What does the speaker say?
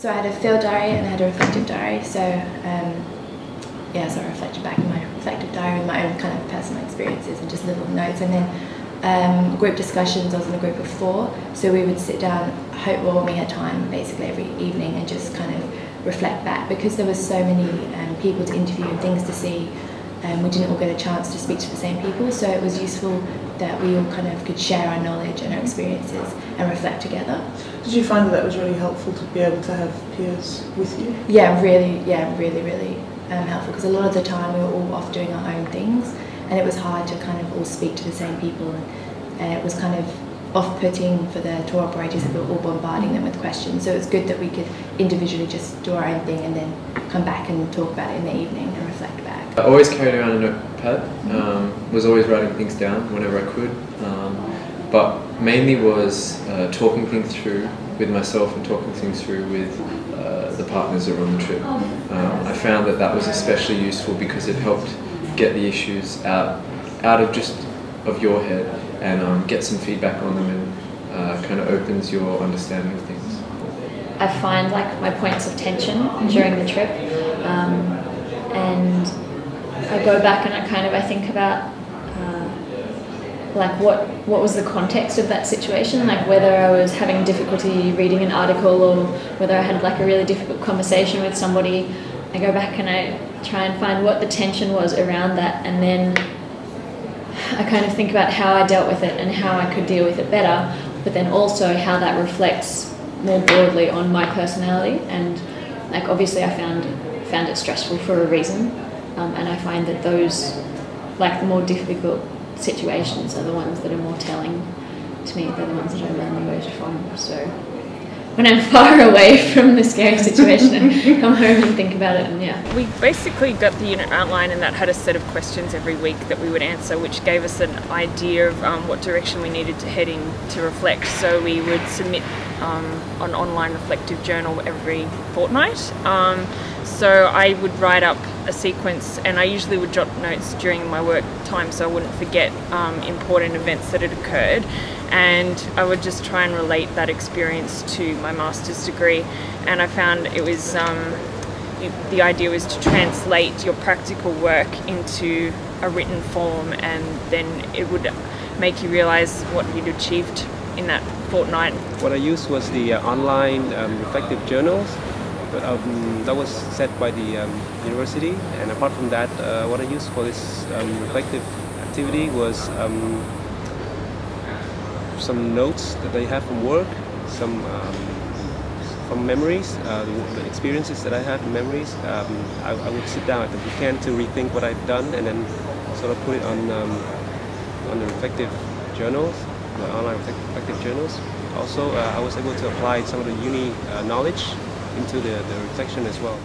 So I had a field diary and I had a reflective diary. So um, yeah, so I reflected back in my reflective diary my own kind of personal experiences and just little notes. And then um, group discussions, I was in a group of four. So we would sit down, hope well, we had time, basically every evening, and just kind of reflect back because there was so many um, people to interview and things to see. Um, we didn't all get a chance to speak to the same people, so it was useful that we all kind of could share our knowledge and our experiences and reflect together. Did you find that that was really helpful to be able to have peers with you? Yeah, really, yeah, really, really um, helpful because a lot of the time we were all off doing our own things and it was hard to kind of all speak to the same people and, and it was kind of off-putting for the tour operators that we were all bombarding them with questions. So it was good that we could individually just do our own thing and then come back and talk about it in the evening and reflect back. I always carried around a notepad, um, was always writing things down whenever I could, um, but mainly was uh, talking things through with myself and talking things through with uh, the partners that were on the trip. Um, I found that that was especially useful because it helped get the issues out, out of just of your head and um, get some feedback on them and uh, kind of opens your understanding of things. I find like my points of tension during the trip um, and I go back and I kind of I think about uh, like what what was the context of that situation? Like whether I was having difficulty reading an article or whether I had like a really difficult conversation with somebody I go back and I try and find what the tension was around that and then I kind of think about how I dealt with it and how I could deal with it better but then also how that reflects more broadly on my personality. And like obviously I found found it stressful for a reason um, and I find that those like the more difficult situations are the ones that are more telling to me they're the ones that I learn the most from so when I'm far away from the scary situation I come home and think about it and yeah. We basically got the unit outline and that had a set of questions every week that we would answer which gave us an idea of um, what direction we needed to head in to reflect so we would submit um, an online reflective journal every fortnight. Um, so I would write up a sequence and I usually would jot notes during my work time so I wouldn't forget um, important events that had occurred. And I would just try and relate that experience to my master's degree. And I found it was um, the idea was to translate your practical work into a written form and then it would make you realize what you'd achieved in that fortnight. What I used was the uh, online um, reflective journals um, that was set by the um, university and apart from that uh, what I used for this um, reflective activity was um, some notes that I have from work, some um, from memories, uh, the, experiences that I had, memories. Um, I, I, would sit down at the weekend to rethink what I've done and then sort of put it on on the reflective journals, the online reflective journals. Also, uh, I was able to apply some of the uni uh, knowledge into the, the reflection as well.